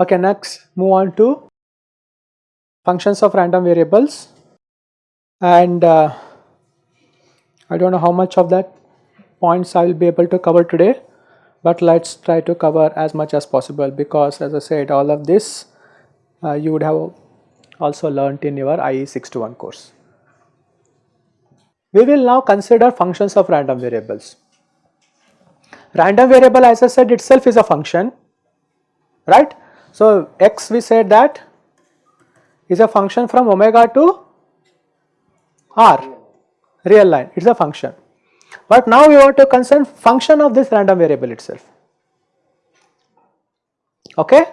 Okay, next move on to functions of random variables. And uh, I do not know how much of that points I will be able to cover today, but let us try to cover as much as possible because as I said all of this uh, you would have also learnt in your IE 621 course. We will now consider functions of random variables. Random variable as I said itself is a function right so, x we said that is a function from omega to r real line it is a function. But now we want to concern function of this random variable itself okay.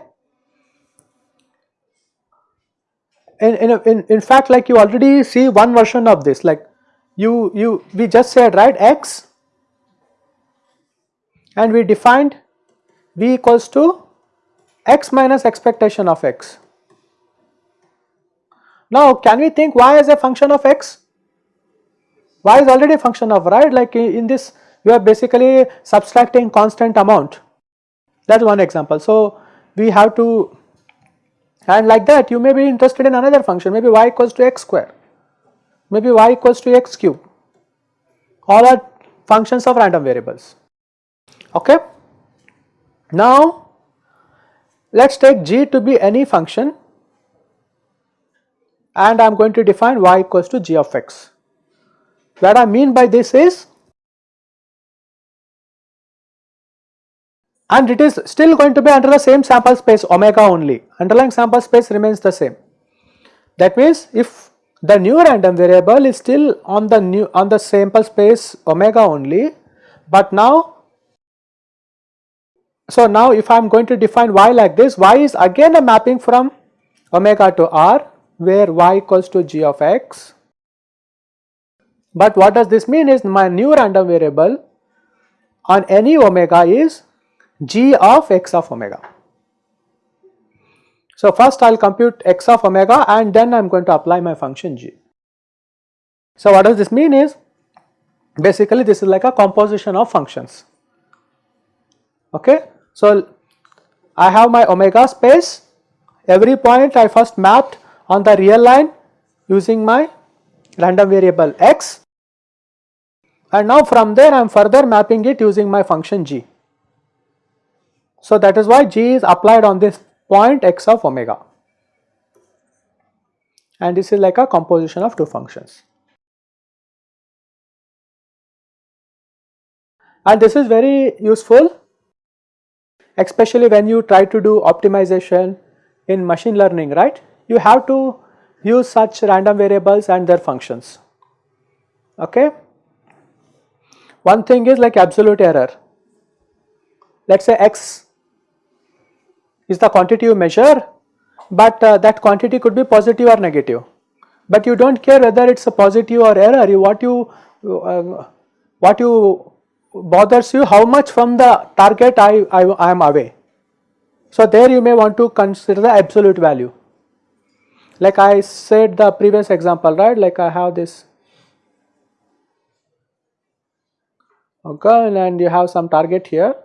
In, in, in, in fact like you already see one version of this like you you we just said right x and we defined v equals to x minus expectation of x. Now can we think y as a function of x? Y is already a function of right like in this we are basically subtracting constant amount that is one example. So we have to and like that you may be interested in another function maybe y equals to x square maybe y equals to x cube all are functions of random variables okay. Now let us take g to be any function and I am going to define y equals to g of x. What I mean by this is and it is still going to be under the same sample space omega only underlying sample space remains the same. That means if the new random variable is still on the new on the sample space omega only but now so now if I am going to define y like this, y is again a mapping from omega to r where y equals to g of x. But what does this mean is my new random variable on any omega is g of x of omega. So first I will compute x of omega and then I am going to apply my function g. So what does this mean is basically this is like a composition of functions okay. So, I have my omega space every point I first mapped on the real line using my random variable x and now from there I am further mapping it using my function g. So, that is why g is applied on this point x of omega and this is like a composition of two functions. And this is very useful especially when you try to do optimization in machine learning right you have to use such random variables and their functions okay one thing is like absolute error let us say x is the quantity you measure but uh, that quantity could be positive or negative but you do not care whether it is a positive or error you what you uh, what you bothers you how much from the target I, I, I am away. So there you may want to consider the absolute value. Like I said the previous example right like I have this okay and you have some target here.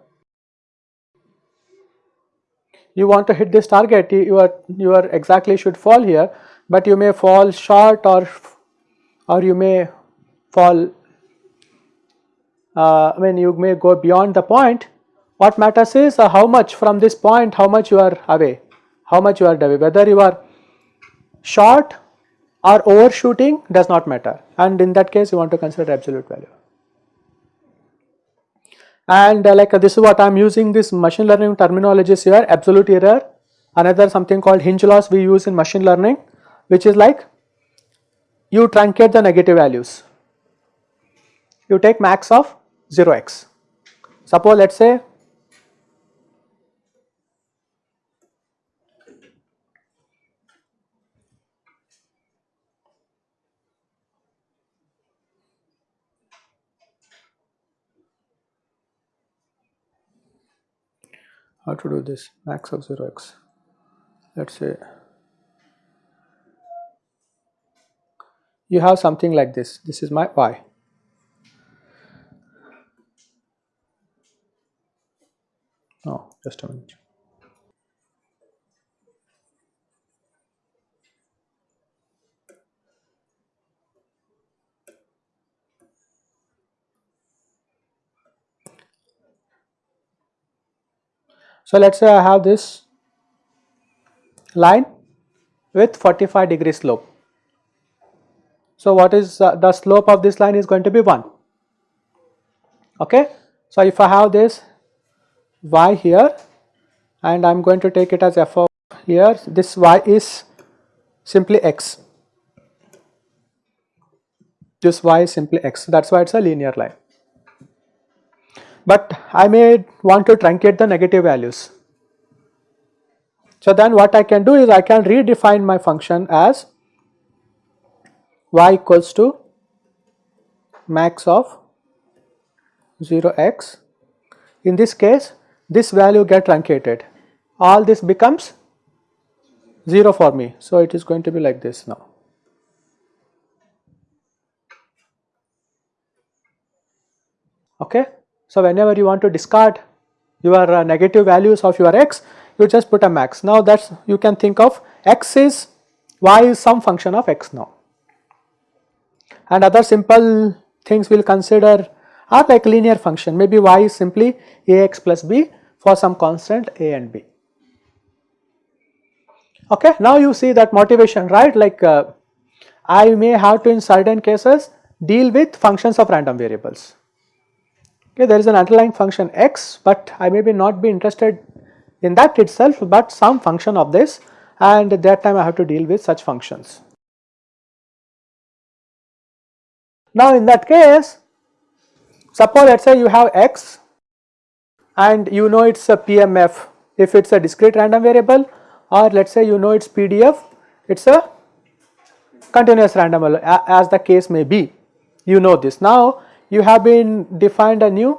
You want to hit this target. You are you are exactly should fall here but you may fall short or or you may fall uh, I mean you may go beyond the point. What matters is uh, how much from this point how much you are away how much you are away. Whether you are short or overshooting does not matter. And in that case you want to consider absolute value and uh, like uh, this is what I am using this machine learning terminologies here absolute error. Another something called hinge loss we use in machine learning which is like you truncate the negative values. You take max of 0x. Suppose let us say how to do this max of 0x let us say you have something like this, this is my y. Oh, just a minute. So, let us say I have this line with 45 degree slope. So, what is uh, the slope of this line is going to be 1. Okay. So, if I have this y here and I am going to take it as f of here this y is simply x this y is simply x that is why it is a linear line. But I may want to truncate the negative values. So then what I can do is I can redefine my function as y equals to max of 0x. In this case this value get truncated all this becomes 0 for me. So it is going to be like this now. Okay. So whenever you want to discard your uh, negative values of your x you just put a max. Now that's you can think of x is y is some function of x now and other simple things we will consider are like linear function maybe y is simply ax plus b for some constant a and b. Okay, now you see that motivation right like uh, I may have to in certain cases deal with functions of random variables. Okay, there is an underlying function x but I may be not be interested in that itself but some function of this and at that time I have to deal with such functions. Now in that case suppose let us say you have x and you know it is a PMF if it is a discrete random variable or let us say you know it is PDF it is a continuous random as the case may be you know this. Now you have been defined a new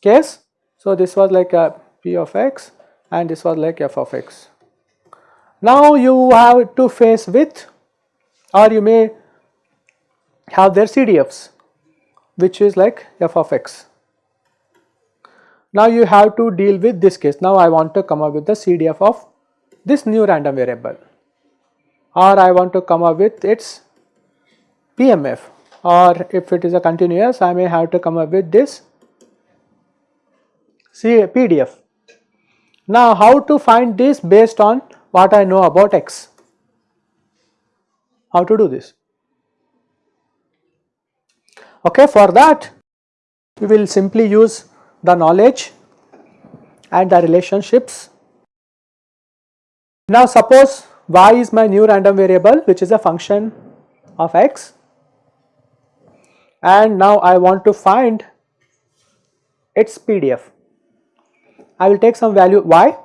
case. So this was like a p of x and this was like f of x. Now you have to face with or you may have their CDFs which is like f of x. Now you have to deal with this case. Now I want to come up with the CDF of this new random variable or I want to come up with its PMF or if it is a continuous I may have to come up with this PDF. Now how to find this based on what I know about x? How to do this? Okay, for that we will simply use the knowledge and the relationships. Now suppose y is my new random variable which is a function of x and now I want to find its PDF. I will take some value y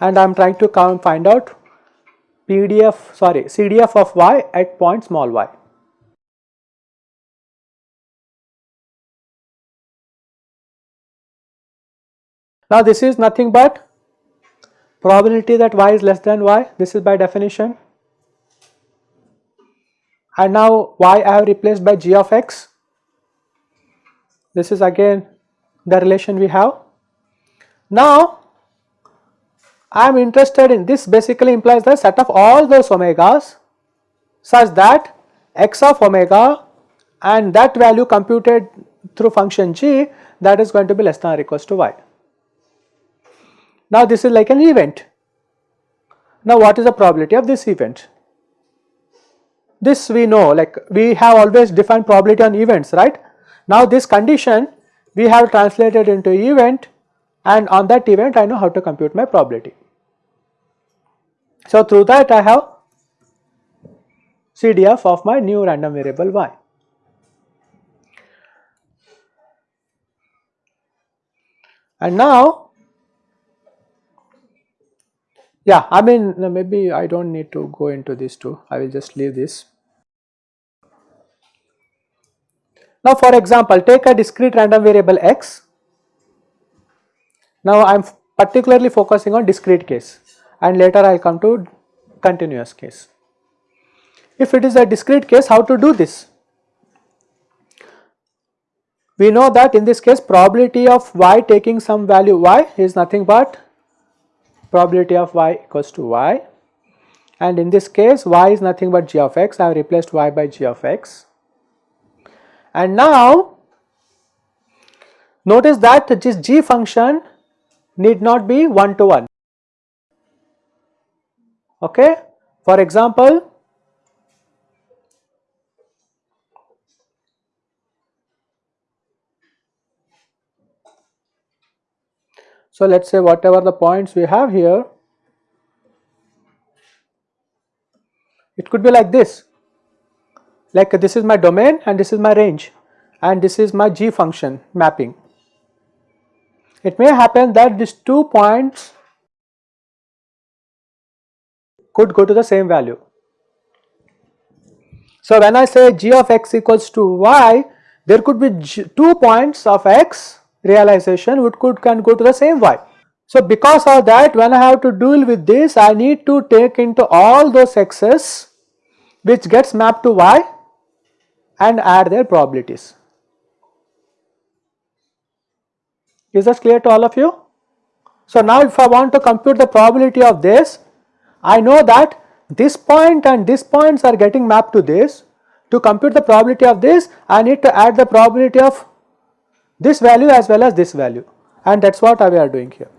and I am trying to come find out PDF sorry CDF of y at point small y. Now this is nothing but probability that y is less than y this is by definition and now y I have replaced by g of x this is again the relation we have. Now I am interested in this basically implies the set of all those omegas such that x of omega and that value computed through function g that is going to be less than or equals to y. Now this is like an event. Now what is the probability of this event? This we know like we have always defined probability on events right. Now this condition we have translated into event and on that event I know how to compute my probability. So through that I have CDF of my new random variable y. And now yeah, I mean maybe I do not need to go into this too, I will just leave this. Now for example, take a discrete random variable x. Now I am particularly focusing on discrete case and later I will come to continuous case. If it is a discrete case how to do this? We know that in this case probability of y taking some value y is nothing but probability of y equals to y. And in this case y is nothing but g of x. I have replaced y by g of x. And now notice that this g function need not be one to one. Okay? For example So, let us say whatever the points we have here, it could be like this, like this is my domain and this is my range and this is my g function mapping. It may happen that these two points could go to the same value. So, when I say g of x equals to y, there could be two points of x realization which could can go to the same y. So because of that when I have to deal with this I need to take into all those x's which gets mapped to y and add their probabilities. Is this clear to all of you? So now if I want to compute the probability of this I know that this point and this points are getting mapped to this. To compute the probability of this I need to add the probability of this value as well as this value and that is what we are doing here.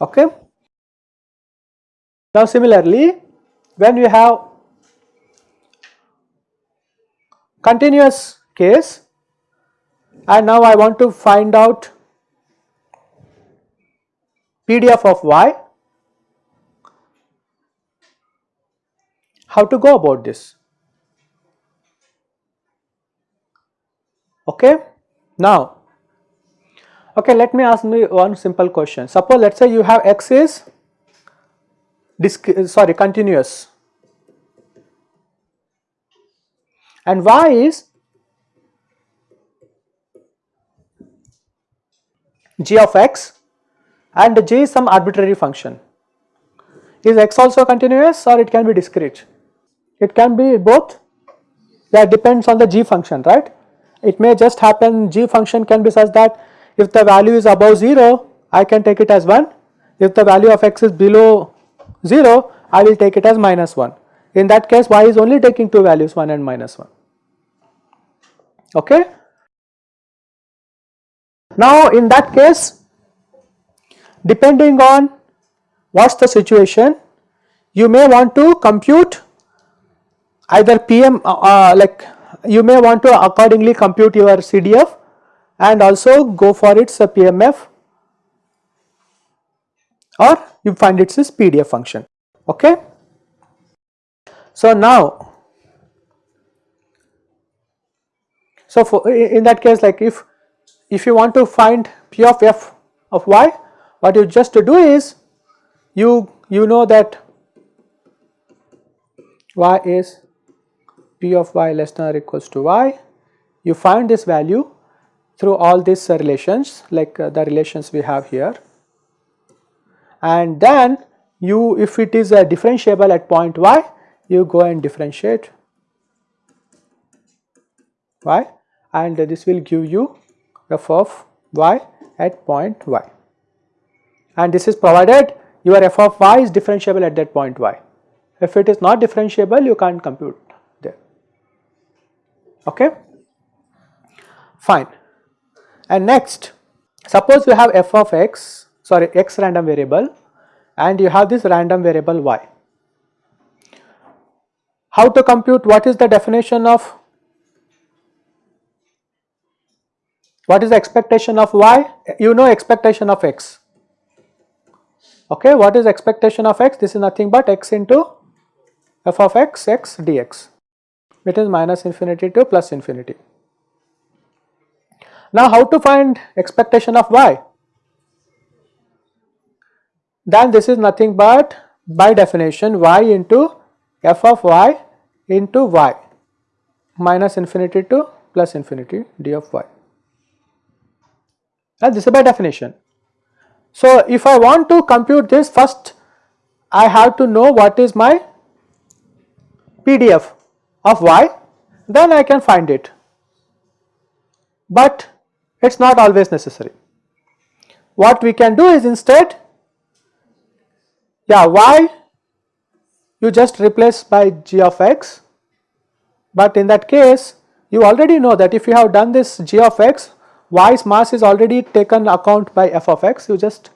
Okay. Now similarly when we have continuous case and now I want to find out PDF of y, how to go about this? Okay. Now, okay let me ask me one simple question suppose let us say you have x is uh, sorry continuous and y is g of x and g is some arbitrary function. Is x also continuous or it can be discrete? It can be both that depends on the g function right it may just happen. G function can be such that if the value is above 0 I can take it as 1 if the value of x is below 0 I will take it as minus 1 in that case y is only taking two values 1 and minus 1 okay. Now in that case depending on what is the situation you may want to compute either PM uh, uh, like you may want to accordingly compute your CDF and also go for its PMF or you find its PDF function okay. So now so for in that case like if if you want to find P of f of y what you just to do is you you know that y is p of y less than or equals to y, you find this value through all these uh, relations like uh, the relations we have here. And then you if it is a differentiable at point y you go and differentiate y and this will give you f of y at point y. And this is provided your f of y is differentiable at that point y. If it is not differentiable you can't compute okay? Fine. And next suppose you have f of x sorry x random variable and you have this random variable y. How to compute? What is the definition of what is the expectation of y? You know expectation of x. Okay? What is expectation of x? This is nothing but x into f of x x dx it is minus infinity to plus infinity. Now how to find expectation of y? Then this is nothing but by definition y into f of y into y minus infinity to plus infinity d of y and this is by definition. So, if I want to compute this first I have to know what is my PDF of y then I can find it, but it is not always necessary. What we can do is instead yeah y you just replace by g of x, but in that case you already know that if you have done this g of x y's mass is already taken account by f of x you just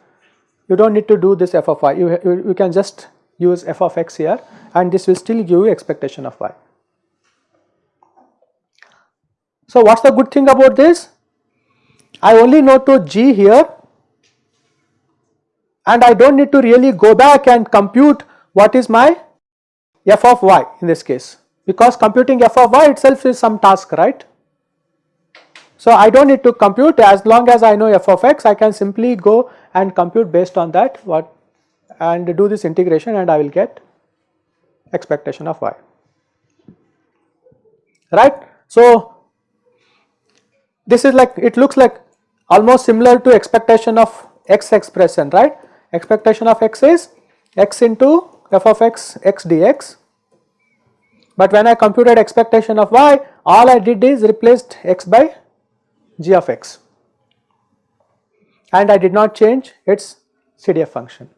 you do not need to do this f of y you, you, you can just use f of x here and this will still give you expectation of y. So, what is the good thing about this? I only know to g here and I do not need to really go back and compute what is my f of y in this case because computing f of y itself is some task right. So, I do not need to compute as long as I know f of x I can simply go and compute based on that what and do this integration and I will get expectation of y right. So, this is like it looks like almost similar to expectation of x expression right? Expectation of x is x into f of x x dx. But when I computed expectation of y all I did is replaced x by g of x. And I did not change its CDF function.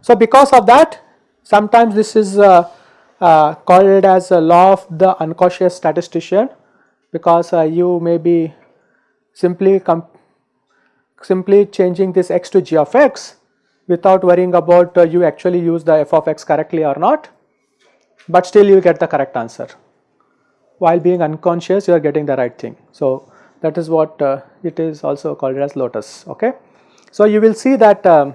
So, because of that sometimes this is uh, uh, called as a law of the unconscious statistician because uh, you may be simply simply changing this x to g of x without worrying about uh, you actually use the f of x correctly or not, but still you get the correct answer. While being unconscious you are getting the right thing. So, that is what uh, it is also called as lotus. Okay. So, you will see that um,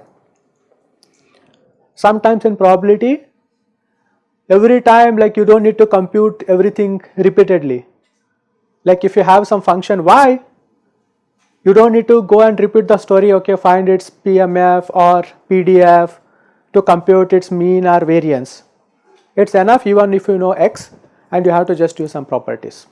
sometimes in probability every time like you do not need to compute everything repeatedly. Like if you have some function y you do not need to go and repeat the story okay find its PMF or PDF to compute its mean or variance. It is enough even if you know x and you have to just use some properties.